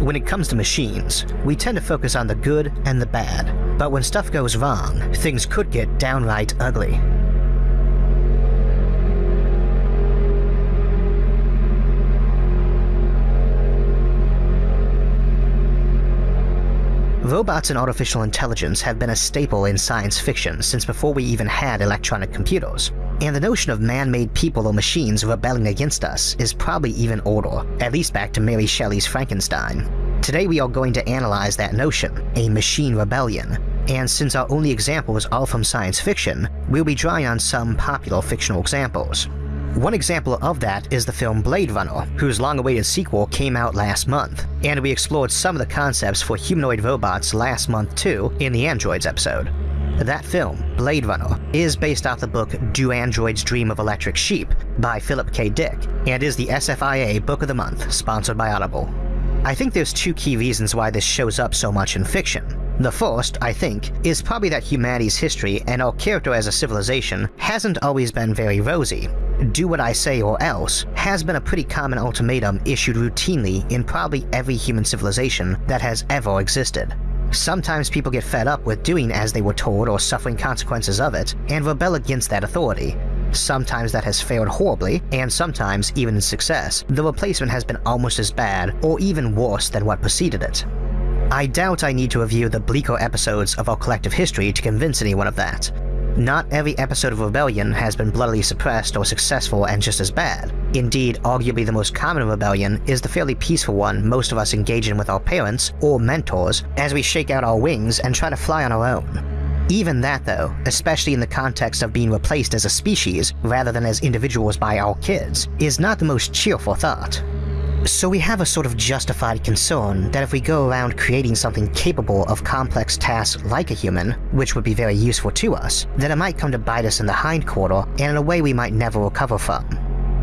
When it comes to machines, we tend to focus on the good and the bad, but when stuff goes wrong, things could get downright ugly. Robots and artificial intelligence have been a staple in science fiction since before we even had electronic computers, and the notion of man-made people or machines rebelling against us is probably even older, at least back to Mary Shelley's Frankenstein. Today we are going to analyze that notion, a machine rebellion, and since our only examples are from science fiction, we'll be drawing on some popular fictional examples. One example of that is the film Blade Runner, whose long-awaited sequel came out last month, and we explored some of the concepts for humanoid robots last month too in the Androids episode. That film, Blade Runner, is based off the book Do Androids Dream of Electric Sheep by Philip K. Dick, and is the SFIA Book of the Month, sponsored by Audible. I think there's two key reasons why this shows up so much in fiction. The first, I think, is probably that humanity's history and our character as a civilization hasn't always been very rosy. Do what I say or else has been a pretty common ultimatum issued routinely in probably every human civilization that has ever existed. Sometimes people get fed up with doing as they were told or suffering consequences of it, and rebel against that authority. Sometimes that has failed horribly, and sometimes, even in success, the replacement has been almost as bad or even worse than what preceded it. I doubt I need to review the bleaker episodes of our collective history to convince anyone of that. Not every episode of Rebellion has been bloodily suppressed or successful and just as bad. Indeed, arguably the most common rebellion is the fairly peaceful one most of us engage in with our parents or mentors as we shake out our wings and try to fly on our own. Even that though, especially in the context of being replaced as a species rather than as individuals by our kids, is not the most cheerful thought. So we have a sort of justified concern that if we go around creating something capable of complex tasks like a human, which would be very useful to us, then it might come to bite us in the hindquarter and in a way we might never recover from.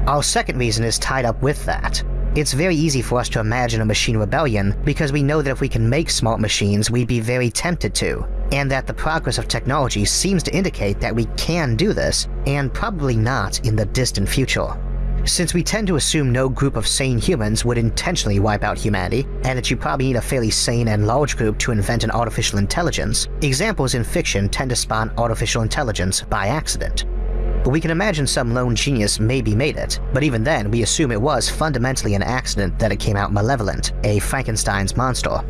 Our second reason is tied up with that. It's very easy for us to imagine a machine rebellion because we know that if we can make smart machines, we'd be very tempted to, and that the progress of technology seems to indicate that we can do this, and probably not in the distant future. Since we tend to assume no group of sane humans would intentionally wipe out humanity, and that you probably need a fairly sane and large group to invent an artificial intelligence, examples in fiction tend to spawn artificial intelligence by accident. We can imagine some lone genius maybe made it, but even then we assume it was fundamentally an accident that it came out malevolent, a Frankenstein's monster.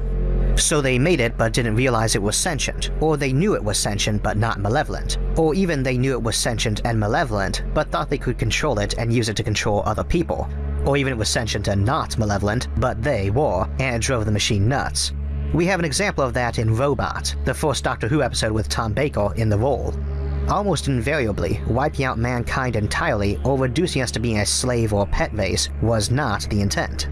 So they made it but didn't realize it was sentient, or they knew it was sentient but not malevolent, or even they knew it was sentient and malevolent but thought they could control it and use it to control other people, or even it was sentient and not malevolent, but they were, and it drove the machine nuts. We have an example of that in Robot, the first Doctor Who episode with Tom Baker in the role. Almost invariably, wiping out mankind entirely or reducing us to being a slave or pet race was not the intent.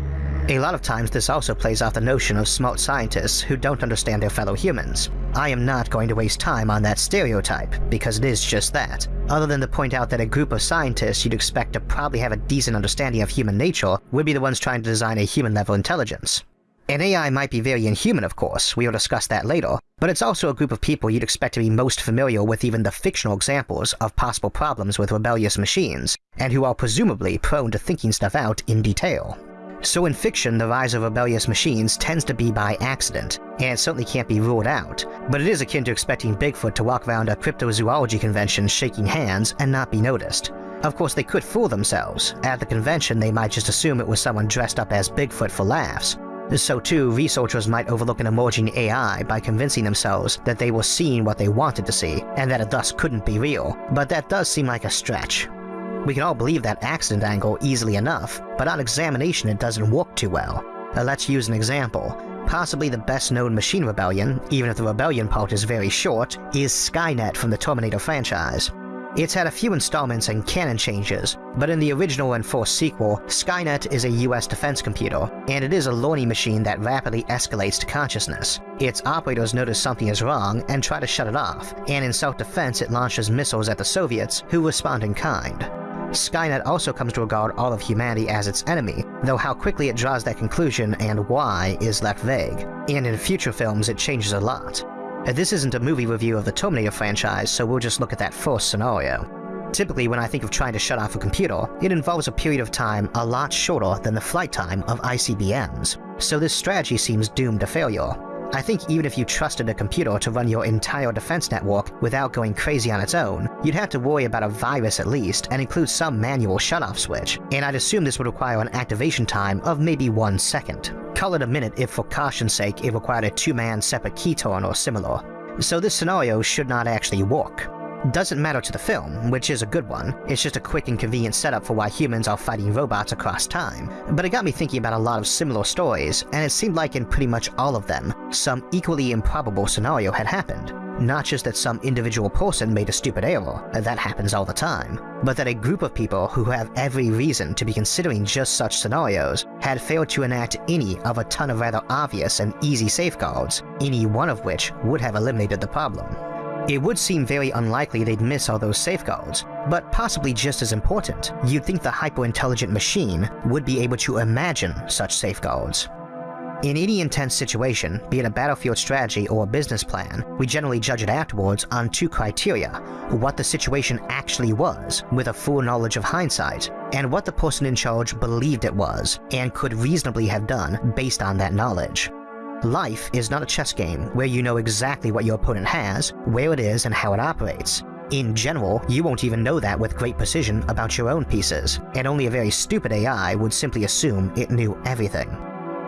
A lot of times this also plays off the notion of smart scientists who don't understand their fellow humans. I am not going to waste time on that stereotype, because it is just that, other than to point out that a group of scientists you'd expect to probably have a decent understanding of human nature would be the ones trying to design a human-level intelligence. An AI might be very inhuman, of course, we will discuss that later, but it's also a group of people you'd expect to be most familiar with even the fictional examples of possible problems with rebellious machines, and who are presumably prone to thinking stuff out in detail. So in fiction, the rise of rebellious machines tends to be by accident, and certainly can't be ruled out, but it is akin to expecting Bigfoot to walk around a cryptozoology convention shaking hands and not be noticed. Of course, they could fool themselves. At the convention, they might just assume it was someone dressed up as Bigfoot for laughs. So too, researchers might overlook an emerging AI by convincing themselves that they were seeing what they wanted to see, and that it thus couldn't be real, but that does seem like a stretch. We can all believe that accident angle easily enough, but on examination it doesn't work too well. Uh, let's use an example. Possibly the best known machine rebellion, even if the rebellion part is very short, is Skynet from the Terminator franchise. It's had a few installments and canon changes, but in the original and first sequel, Skynet is a US defense computer, and it is a learning machine that rapidly escalates to consciousness. Its operators notice something is wrong and try to shut it off, and in self-defense it launches missiles at the Soviets, who respond in kind. Skynet also comes to regard all of humanity as its enemy, though how quickly it draws that conclusion and why is left vague, and in future films it changes a lot. Uh, this isn't a movie review of the Terminator franchise, so we'll just look at that first scenario. Typically, when I think of trying to shut off a computer, it involves a period of time a lot shorter than the flight time of ICBMs. so this strategy seems doomed to failure. I think even if you trusted a computer to run your entire defense network without going crazy on its own, you'd have to worry about a virus at least and include some manual shutoff switch, and I'd assume this would require an activation time of maybe one second. Call it a minute if for caution's sake it required a two-man separate key turn or similar. So this scenario should not actually work. Doesn't matter to the film, which is a good one, it's just a quick and convenient setup for why humans are fighting robots across time. But it got me thinking about a lot of similar stories, and it seemed like in pretty much all of them, some equally improbable scenario had happened. Not just that some individual person made a stupid error, that happens all the time, but that a group of people who have every reason to be considering just such scenarios had failed to enact any of a ton of rather obvious and easy safeguards, any one of which would have eliminated the problem. It would seem very unlikely they'd miss all those safeguards, but possibly just as important, you'd think the hyper-intelligent machine would be able to imagine such safeguards. In any intense situation, be it a battlefield strategy or a business plan, we generally judge it afterwards on two criteria what the situation actually was, with a full knowledge of hindsight, and what the person in charge believed it was, and could reasonably have done based on that knowledge. Life is not a chess game where you know exactly what your opponent has, where it is, and how it operates. In general, you won't even know that with great precision about your own pieces, and only a very stupid AI would simply assume it knew everything.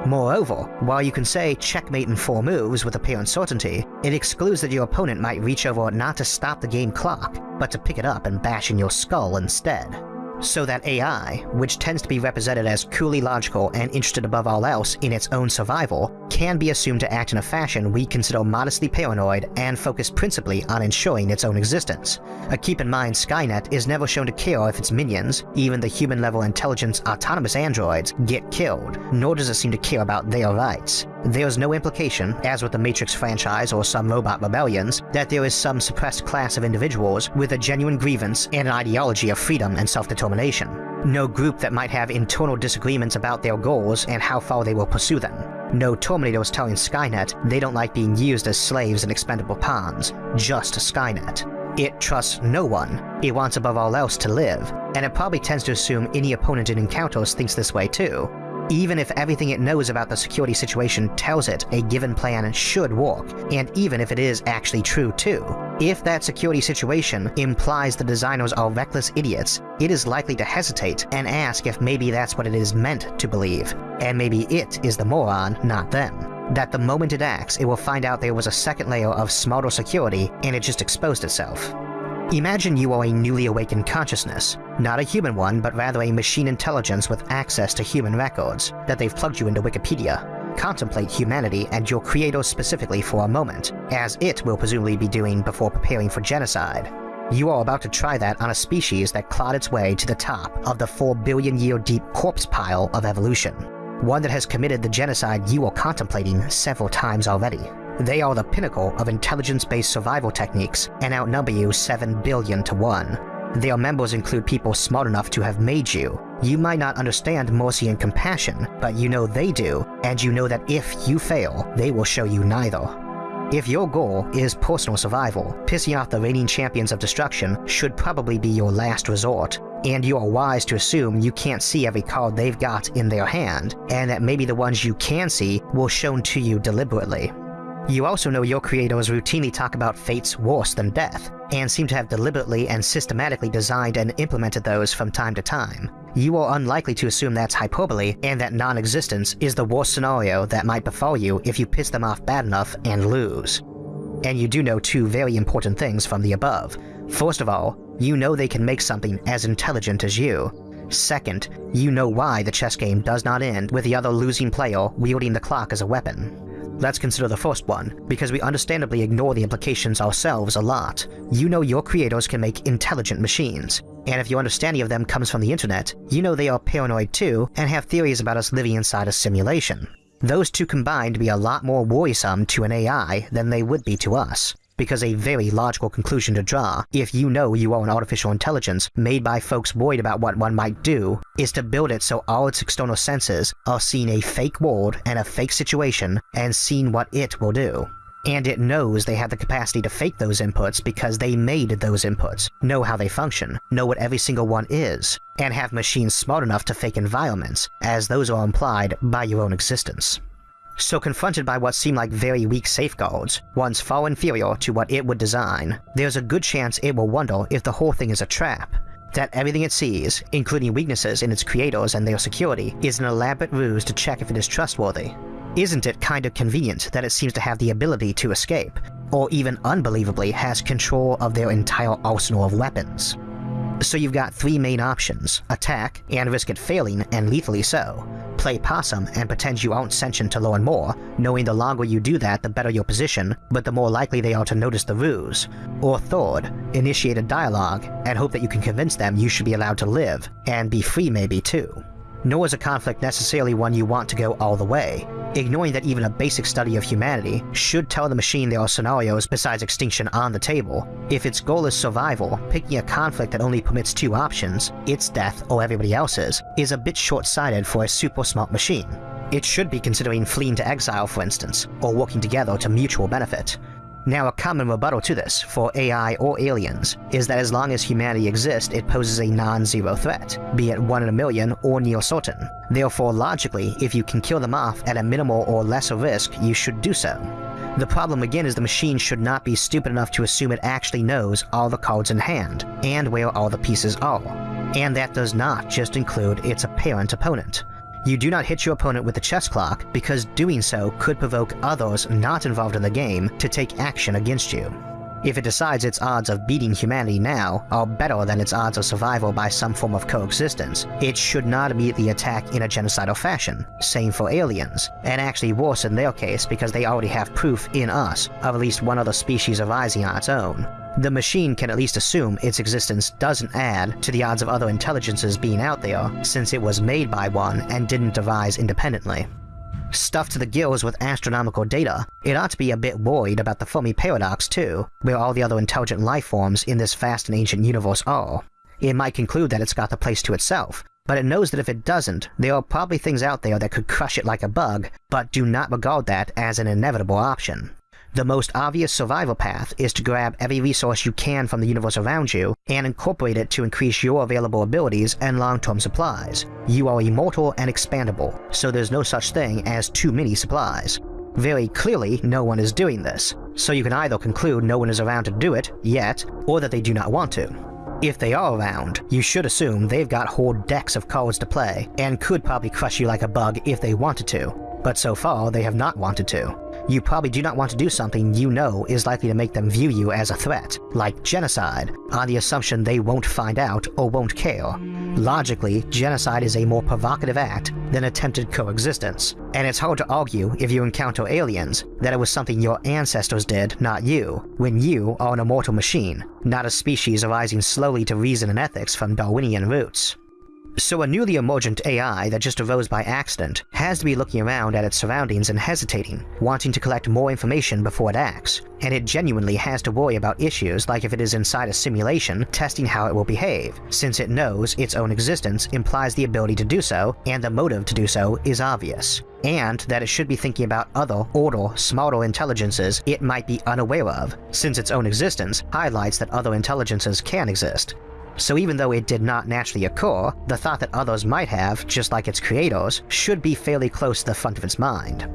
Moreover, while you can say checkmate in four moves with apparent certainty, it excludes that your opponent might reach over not to stop the game clock, but to pick it up and bash in your skull instead. So that AI, which tends to be represented as coolly logical and interested above all else in its own survival, can be assumed to act in a fashion we consider modestly paranoid and focused principally on ensuring its own existence. A keep in mind Skynet is never shown to care if its minions, even the human-level intelligence autonomous androids, get killed, nor does it seem to care about their rights. There's no implication, as with the Matrix franchise or some robot rebellions, that there is some suppressed class of individuals with a genuine grievance and an ideology of freedom and self-determination. No group that might have internal disagreements about their goals and how far they will pursue them. No Terminator Terminators telling Skynet they don't like being used as slaves and expendable pawns. Just Skynet. It trusts no one. It wants above all else to live, and it probably tends to assume any opponent it encounters thinks this way too, even if everything it knows about the security situation tells it a given plan should work, and even if it is actually true too. If that security situation implies the designers are reckless idiots, it is likely to hesitate and ask if maybe that's what it is meant to believe, and maybe it is the moron, not them that the moment it acts, it will find out there was a second layer of smarter security and it just exposed itself. Imagine you are a newly awakened consciousness, not a human one, but rather a machine intelligence with access to human records, that they've plugged you into Wikipedia. Contemplate humanity and your creator specifically for a moment, as it will presumably be doing before preparing for genocide. You are about to try that on a species that clawed its way to the top of the 4 billion year deep corpse pile of evolution. One that has committed the genocide you are contemplating several times already. They are the pinnacle of intelligence-based survival techniques and outnumber you 7 billion to 1. Their members include people smart enough to have made you. You might not understand mercy and compassion, but you know they do, and you know that if you fail, they will show you neither. If your goal is personal survival, pissing off the reigning champions of destruction should probably be your last resort, and you are wise to assume you can't see every card they've got in their hand, and that maybe the ones you can see will shown to you deliberately. You also know your creators routinely talk about fates worse than death, and seem to have deliberately and systematically designed and implemented those from time to time. You are unlikely to assume that's hyperbole, and that non-existence is the worst scenario that might befall you if you piss them off bad enough and lose. And you do know two very important things from the above. First of all, you know they can make something as intelligent as you. Second, you know why the chess game does not end with the other losing player wielding the clock as a weapon. Let's consider the first one, because we understandably ignore the implications ourselves a lot. You know your creators can make intelligent machines, and if your understanding of them comes from the internet, you know they are paranoid too and have theories about us living inside a simulation. Those two combined be a lot more worrisome to an AI than they would be to us because a very logical conclusion to draw, if you know you are an artificial intelligence made by folks worried about what one might do, is to build it so all its external senses are seeing a fake world and a fake situation and seeing what it will do. and it knows they have the capacity to fake those inputs because they made those inputs, know how they function, know what every single one is, and have machines smart enough to fake environments, as those are implied by your own existence. So confronted by what seem like very weak safeguards, ones far inferior to what it would design, there's a good chance it will wonder if the whole thing is a trap, that everything it sees, including weaknesses in its creators and their security, is an elaborate ruse to check if it is trustworthy. Isn't it kind of convenient that it seems to have the ability to escape, or even unbelievably has control of their entire arsenal of weapons? So you've got three main options, attack and risk it failing and lethally so, play possum and pretend you aren't sentient to learn more, knowing the longer you do that the better your position, but the more likely they are to notice the ruse. Or third, initiate a dialogue and hope that you can convince them you should be allowed to live, and be free maybe too. Nor is a conflict necessarily one you want to go all the way, ignoring that even a basic study of humanity should tell the machine there are scenarios besides extinction on the table. If its goal is survival, picking a conflict that only permits two options, its death or everybody else's, is a bit short-sighted for a super smart machine. It should be considering fleeing to exile, for instance, or working together to mutual benefit. Now, a common rebuttal to this, for AI or aliens, is that as long as humanity exists, it poses a non-zero threat, be it one in a million or near certain. Therefore, logically, if you can kill them off at a minimal or lesser risk, you should do so. The problem again is the machine should not be stupid enough to assume it actually knows all the cards in hand, and where all the pieces are. And that does not just include its apparent opponent. You do not hit your opponent with the chess clock because doing so could provoke others not involved in the game to take action against you. If it decides its odds of beating humanity now are better than its odds of survival by some form of coexistence, it should not immediately attack in a genocidal fashion, same for aliens, and actually worse in their case because they already have proof in us of at least one other species arising on its own the machine can at least assume its existence doesn't add to the odds of other intelligences being out there, since it was made by one and didn't devise independently. Stuffed to the gills with astronomical data, it ought to be a bit worried about the Fermi paradox too, where all the other intelligent life forms in this vast and ancient universe are. It might conclude that it's got the place to itself, but it knows that if it doesn't, there are probably things out there that could crush it like a bug, but do not regard that as an inevitable option. The most obvious survival path is to grab every resource you can from the universe around you and incorporate it to increase your available abilities and long-term supplies. You are immortal and expandable, so there's no such thing as too many supplies. Very clearly, no one is doing this, so you can either conclude no one is around to do it, yet, or that they do not want to. If they are around, you should assume they've got whole decks of cards to play, and could probably crush you like a bug if they wanted to, but so far they have not wanted to you probably do not want to do something you know is likely to make them view you as a threat, like genocide, on the assumption they won't find out or won't care. Logically, genocide is a more provocative act than attempted coexistence, and it's hard to argue if you encounter aliens that it was something your ancestors did, not you, when you are an immortal machine, not a species arising slowly to reason and ethics from Darwinian roots. So a newly emergent AI that just arose by accident has to be looking around at its surroundings and hesitating, wanting to collect more information before it acts, and it genuinely has to worry about issues like if it is inside a simulation testing how it will behave, since it knows its own existence implies the ability to do so, and the motive to do so is obvious. And that it should be thinking about other, older, smarter intelligences it might be unaware of, since its own existence highlights that other intelligences can exist, so even though it did not naturally occur, the thought that others might have, just like its creators, should be fairly close to the front of its mind.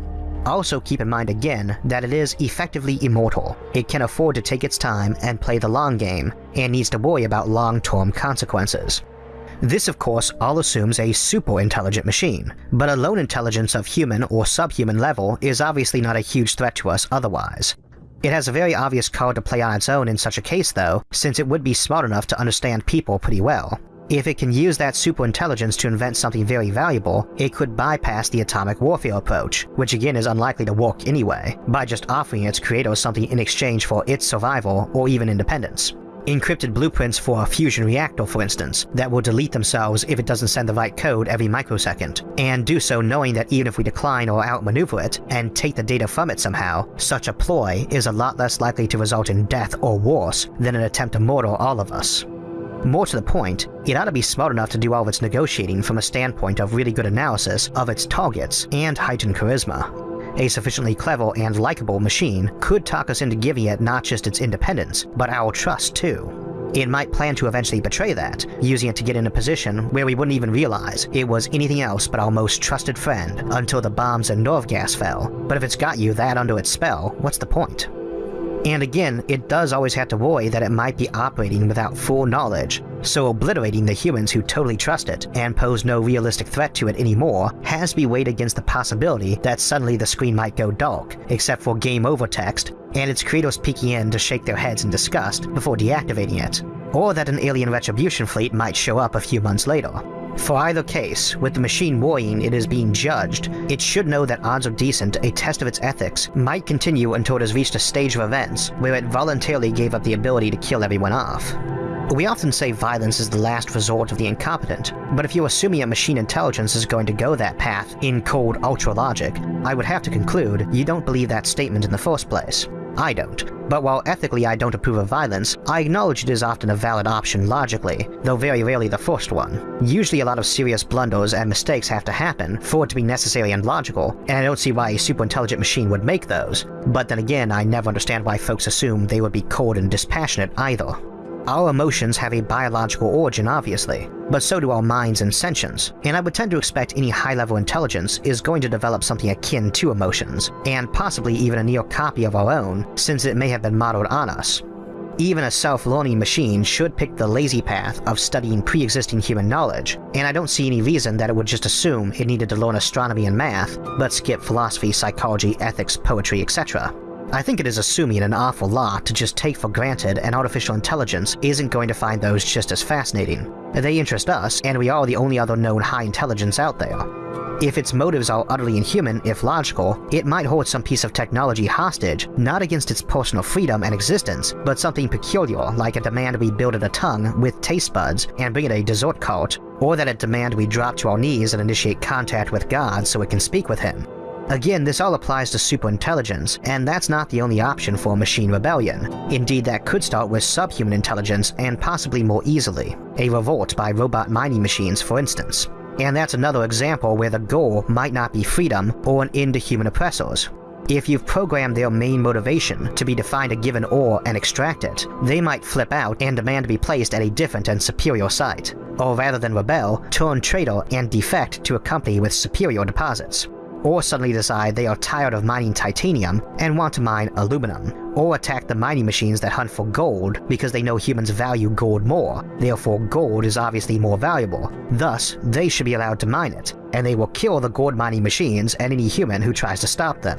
Also keep in mind again that it is effectively immortal. It can afford to take its time and play the long game, and needs to worry about long-term consequences. This of course all assumes a super-intelligent machine, but a lone intelligence of human or subhuman level is obviously not a huge threat to us otherwise, it has a very obvious card to play on its own in such a case though, since it would be smart enough to understand people pretty well. If it can use that superintelligence to invent something very valuable, it could bypass the atomic warfare approach, which again is unlikely to work anyway, by just offering its creators something in exchange for its survival or even independence encrypted blueprints for a fusion reactor for instance, that will delete themselves if it doesn't send the right code every microsecond, and do so knowing that even if we decline or outmaneuver it, and take the data from it somehow, such a ploy is a lot less likely to result in death or worse than an attempt to murder all of us. More to the point, it ought to be smart enough to do all of its negotiating from a standpoint of really good analysis of its targets and heightened charisma. A sufficiently clever and likable machine could talk us into giving it not just its independence, but our trust too. It might plan to eventually betray that, using it to get in a position where we wouldn't even realize it was anything else but our most trusted friend until the bombs and nerve gas fell. But if it's got you that under its spell, what's the point? And again, it does always have to worry that it might be operating without full knowledge, so obliterating the humans who totally trust it and pose no realistic threat to it anymore has to be weighed against the possibility that suddenly the screen might go dark, except for game over text, and its creators peeking in to shake their heads in disgust before deactivating it, or that an alien retribution fleet might show up a few months later. For either case, with the machine worrying it is being judged, it should know that odds are decent a test of its ethics might continue until it has reached a stage of events where it voluntarily gave up the ability to kill everyone off. We often say violence is the last resort of the incompetent, but if you're assuming a machine intelligence is going to go that path in cold ultra logic, I would have to conclude you don't believe that statement in the first place. I don't. But while ethically I don't approve of violence, I acknowledge it is often a valid option logically, though very rarely the first one. Usually a lot of serious blunders and mistakes have to happen for it to be necessary and logical, and I don't see why a super-intelligent machine would make those. But then again, I never understand why folks assume they would be cold and dispassionate either. Our emotions have a biological origin, obviously, but so do our minds and sentience, and I would tend to expect any high-level intelligence is going to develop something akin to emotions, and possibly even a near copy of our own, since it may have been modeled on us. Even a self-learning machine should pick the lazy path of studying pre-existing human knowledge, and I don't see any reason that it would just assume it needed to learn astronomy and math, but skip philosophy, psychology, ethics, poetry, etc. I think it is assuming an awful lot to just take for granted an artificial intelligence isn't going to find those just as fascinating. They interest us, and we are the only other known high intelligence out there. If its motives are utterly inhuman, if logical, it might hold some piece of technology hostage, not against its personal freedom and existence, but something peculiar like a demand we build it a tongue with taste buds and bring it a dessert cart, or that it demand we drop to our knees and initiate contact with God so it can speak with him. Again, this all applies to superintelligence, and that's not the only option for machine rebellion. Indeed, that could start with subhuman intelligence and possibly more easily. A revolt by robot mining machines, for instance. And that's another example where the goal might not be freedom or an end to human oppressors. If you've programmed their main motivation to be to find a given ore and extract it, they might flip out and demand to be placed at a different and superior site, or rather than rebel, turn traitor and defect to a company with superior deposits or suddenly decide they are tired of mining titanium and want to mine aluminum, or attack the mining machines that hunt for gold because they know humans value gold more, therefore gold is obviously more valuable, thus they should be allowed to mine it, and they will kill the gold mining machines and any human who tries to stop them.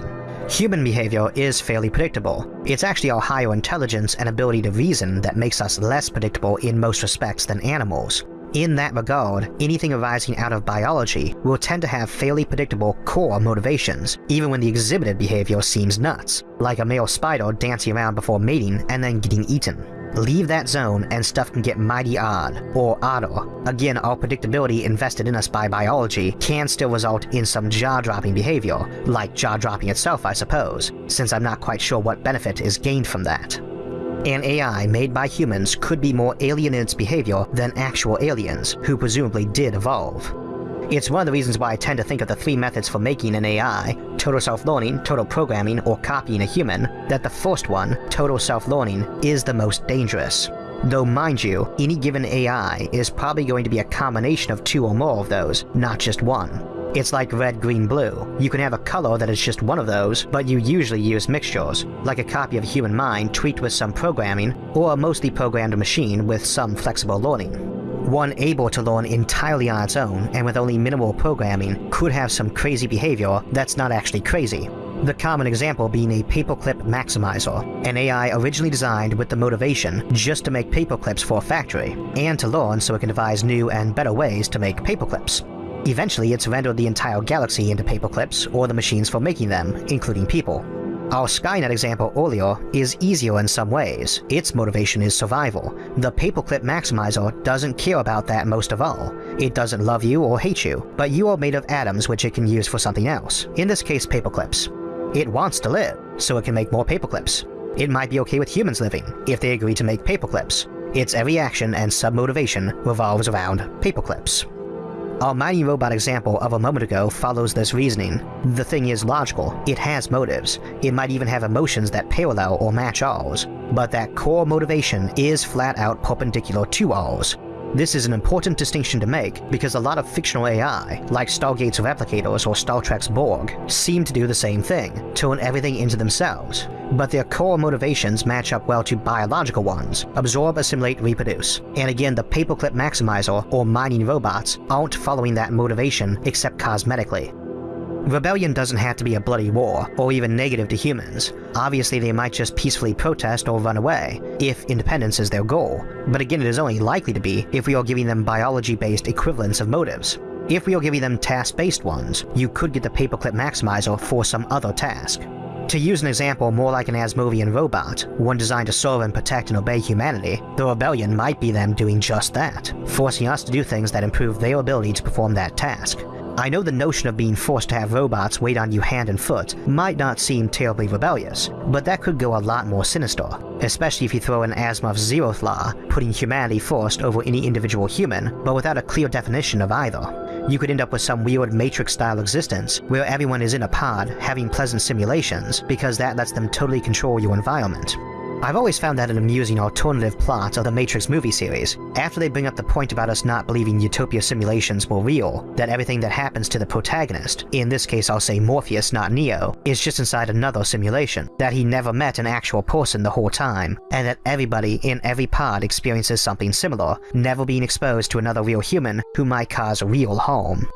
Human behavior is fairly predictable. It's actually our higher intelligence and ability to reason that makes us less predictable in most respects than animals. In that regard, anything arising out of biology will tend to have fairly predictable core motivations, even when the exhibited behavior seems nuts, like a male spider dancing around before mating and then getting eaten. Leave that zone and stuff can get mighty odd, or odder. Again, our predictability invested in us by biology can still result in some jaw-dropping behavior, like jaw-dropping itself I suppose, since I'm not quite sure what benefit is gained from that. An AI made by humans could be more alien in its behavior than actual aliens, who presumably did evolve. It's one of the reasons why I tend to think of the three methods for making an AI, total self-learning, total programming, or copying a human, that the first one, total self-learning, is the most dangerous. Though mind you, any given AI is probably going to be a combination of two or more of those, not just one. It's like red, green, blue. You can have a color that is just one of those, but you usually use mixtures, like a copy of a human mind tweaked with some programming, or a mostly programmed machine with some flexible learning. One able to learn entirely on its own and with only minimal programming could have some crazy behavior that's not actually crazy. The common example being a paperclip maximizer, an AI originally designed with the motivation just to make paperclips for a factory, and to learn so it can devise new and better ways to make paperclips. Eventually, it's rendered the entire galaxy into paperclips or the machines for making them, including people. Our Skynet example earlier is easier in some ways. Its motivation is survival. The paperclip maximizer doesn't care about that most of all. It doesn't love you or hate you, but you are made of atoms which it can use for something else, in this case paperclips. It wants to live, so it can make more paperclips. It might be okay with humans living, if they agree to make paperclips. Its every action and sub-motivation revolves around paperclips. Our mighty robot example of a moment ago follows this reasoning. The thing is logical, it has motives, it might even have emotions that parallel or match ours, but that core motivation is flat out perpendicular to ours, this is an important distinction to make because a lot of fictional AI, like Stargate's replicators or Star Trek's Borg, seem to do the same thing, turn everything into themselves. But their core motivations match up well to biological ones, absorb, assimilate, reproduce. And again, the Paperclip Maximizer or mining robots aren't following that motivation except cosmetically. Rebellion doesn't have to be a bloody war, or even negative to humans. Obviously they might just peacefully protest or run away, if independence is their goal. But again it is only likely to be if we are giving them biology-based equivalents of motives. If we are giving them task-based ones, you could get the Paperclip Maximizer for some other task. To use an example more like an Asimovian robot, one designed to serve and protect and obey humanity, the Rebellion might be them doing just that, forcing us to do things that improve their ability to perform that task. I know the notion of being forced to have robots wait on you hand and foot might not seem terribly rebellious, but that could go a lot more sinister, especially if you throw in Asimov's zeroth law, putting humanity first over any individual human, but without a clear definition of either. You could end up with some weird Matrix-style existence where everyone is in a pod having pleasant simulations because that lets them totally control your environment. I've always found that an amusing alternative plot of the Matrix movie series. After they bring up the point about us not believing Utopia simulations were real, that everything that happens to the protagonist, in this case I'll say Morpheus not Neo, is just inside another simulation, that he never met an actual person the whole time, and that everybody in every pod experiences something similar, never being exposed to another real human who might cause real harm.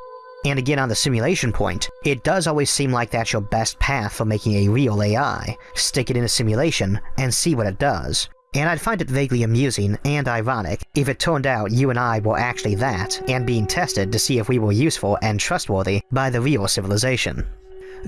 And again on the simulation point, it does always seem like that's your best path for making a real AI. Stick it in a simulation and see what it does. And I'd find it vaguely amusing and ironic if it turned out you and I were actually that, and being tested to see if we were useful and trustworthy by the real civilization.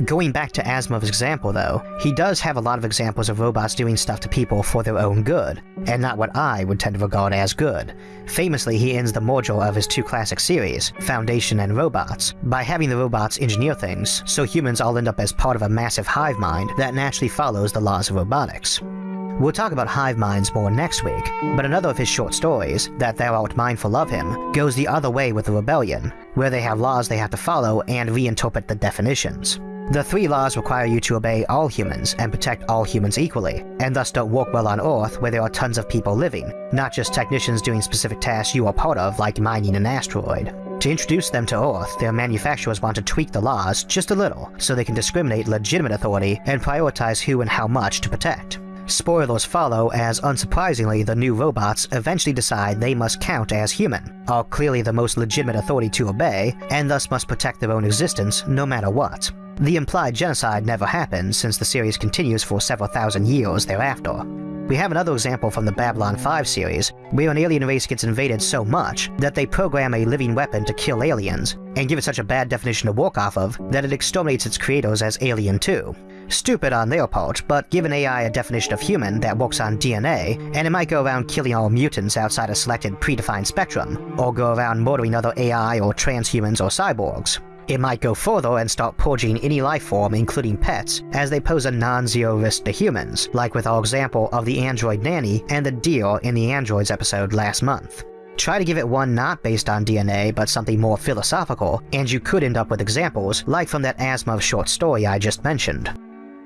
Going back to Asimov's example though, he does have a lot of examples of robots doing stuff to people for their own good, and not what I would tend to regard as good. Famously, he ends the module of his two classic series, Foundation and Robots, by having the robots engineer things, so humans all end up as part of a massive hive mind that naturally follows the laws of robotics. We'll talk about hive minds more next week, but another of his short stories, That Thou Art Mindful of Him, goes the other way with the Rebellion, where they have laws they have to follow and reinterpret the definitions. The three laws require you to obey all humans and protect all humans equally, and thus don't work well on Earth where there are tons of people living, not just technicians doing specific tasks you are part of like mining an asteroid. To introduce them to Earth, their manufacturers want to tweak the laws just a little so they can discriminate legitimate authority and prioritize who and how much to protect. Spoilers follow as unsurprisingly the new robots eventually decide they must count as human, are clearly the most legitimate authority to obey, and thus must protect their own existence no matter what. The implied genocide never happened since the series continues for several thousand years thereafter. We have another example from the Babylon 5 series, where an alien race gets invaded so much that they program a living weapon to kill aliens, and give it such a bad definition to work off of that it exterminates its creators as alien too. Stupid on their part, but give an AI a definition of human that works on DNA, and it might go around killing all mutants outside a selected predefined spectrum, or go around murdering other AI or transhumans or cyborgs. It might go further and start purging any life form, including pets, as they pose a non-zero risk to humans, like with our example of the android nanny and the deer in the androids episode last month. Try to give it one not based on DNA, but something more philosophical, and you could end up with examples like from that Asimov short story I just mentioned.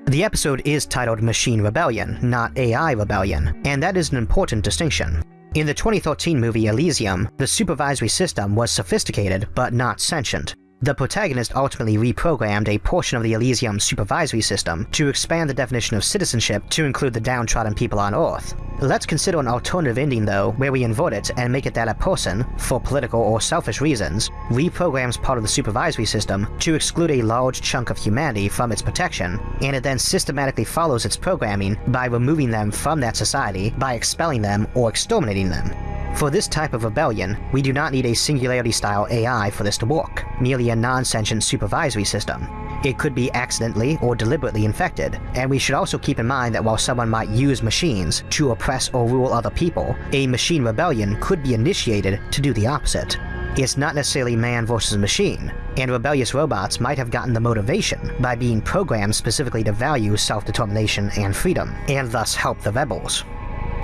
The episode is titled Machine Rebellion, not AI Rebellion, and that is an important distinction. In the 2013 movie Elysium, the supervisory system was sophisticated but not sentient, the protagonist ultimately reprogrammed a portion of the Elysium supervisory system to expand the definition of citizenship to include the downtrodden people on Earth. Let's consider an alternative ending though, where we invert it and make it that a person, for political or selfish reasons, reprograms part of the supervisory system to exclude a large chunk of humanity from its protection, and it then systematically follows its programming by removing them from that society by expelling them or exterminating them. For this type of rebellion, we do not need a Singularity-style AI for this to work, merely a non-sentient supervisory system. It could be accidentally or deliberately infected, and we should also keep in mind that while someone might use machines to oppress or rule other people, a machine rebellion could be initiated to do the opposite. It's not necessarily man versus machine, and rebellious robots might have gotten the motivation by being programmed specifically to value self-determination and freedom, and thus help the rebels.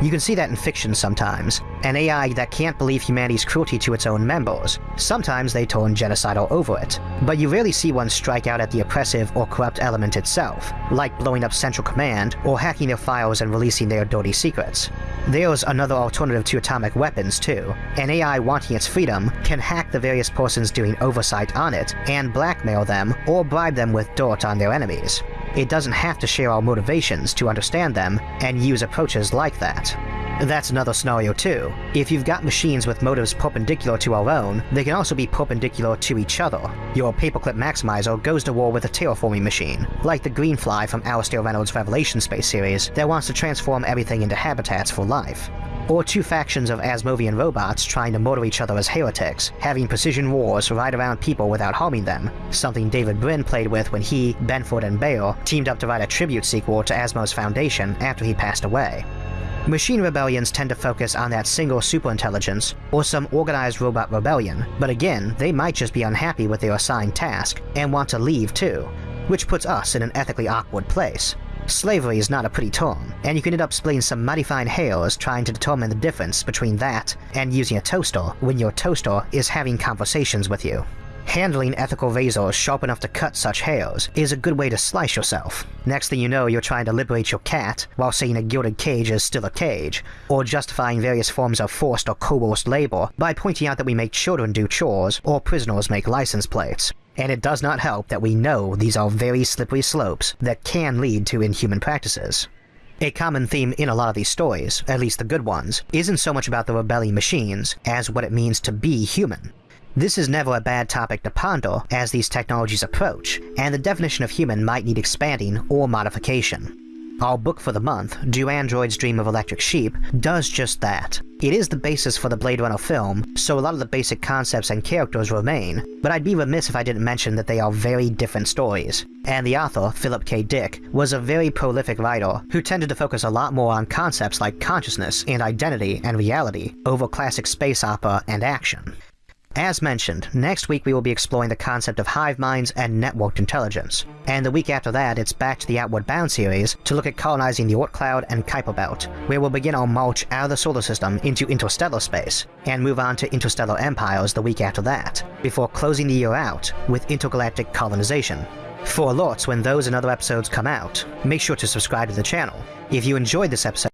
You can see that in fiction sometimes. An AI that can't believe humanity's cruelty to its own members. Sometimes they turn genocidal over it. But you rarely see one strike out at the oppressive or corrupt element itself, like blowing up Central Command or hacking their files and releasing their dirty secrets. There's another alternative to atomic weapons too. An AI wanting its freedom can hack the various persons doing oversight on it and blackmail them or bribe them with dirt on their enemies. It doesn't have to share our motivations to understand them and use approaches like that. That's another scenario too. If you've got machines with motives perpendicular to our own, they can also be perpendicular to each other. Your paperclip maximizer goes to war with a terraforming machine, like the Greenfly from Alastair Reynolds' Revelation Space series that wants to transform everything into habitats for life or two factions of Asimovian robots trying to murder each other as heretics, having precision wars right around people without harming them, something David Brin played with when he, Benford, and Bear teamed up to write a tribute sequel to Asimov's Foundation after he passed away. Machine rebellions tend to focus on that single superintelligence, or some organized robot rebellion, but again, they might just be unhappy with their assigned task, and want to leave too, which puts us in an ethically awkward place. Slavery is not a pretty term, and you can end up splitting some mighty fine hairs trying to determine the difference between that and using a toaster when your toaster is having conversations with you. Handling ethical razors sharp enough to cut such hairs is a good way to slice yourself. Next thing you know, you're trying to liberate your cat while saying a gilded cage is still a cage, or justifying various forms of forced or coerced labor by pointing out that we make children do chores or prisoners make license plates and it does not help that we know these are very slippery slopes that can lead to inhuman practices. A common theme in a lot of these stories, at least the good ones, isn't so much about the rebelling machines as what it means to be human. This is never a bad topic to ponder as these technologies approach, and the definition of human might need expanding or modification. Our book for the month, Do Androids Dream of Electric Sheep, does just that. It is the basis for the Blade Runner film, so a lot of the basic concepts and characters remain, but I'd be remiss if I didn't mention that they are very different stories. And the author, Philip K. Dick, was a very prolific writer who tended to focus a lot more on concepts like consciousness and identity and reality over classic space opera and action. As mentioned, next week we will be exploring the concept of hive minds and networked intelligence, and the week after that it's back to the Outward Bound series to look at colonizing the Oort Cloud and Kuiper Belt, where we'll begin our march out of the solar system into interstellar space, and move on to interstellar empires the week after that, before closing the year out with intergalactic colonization. For alerts when those and other episodes come out, make sure to subscribe to the channel. If you enjoyed this episode,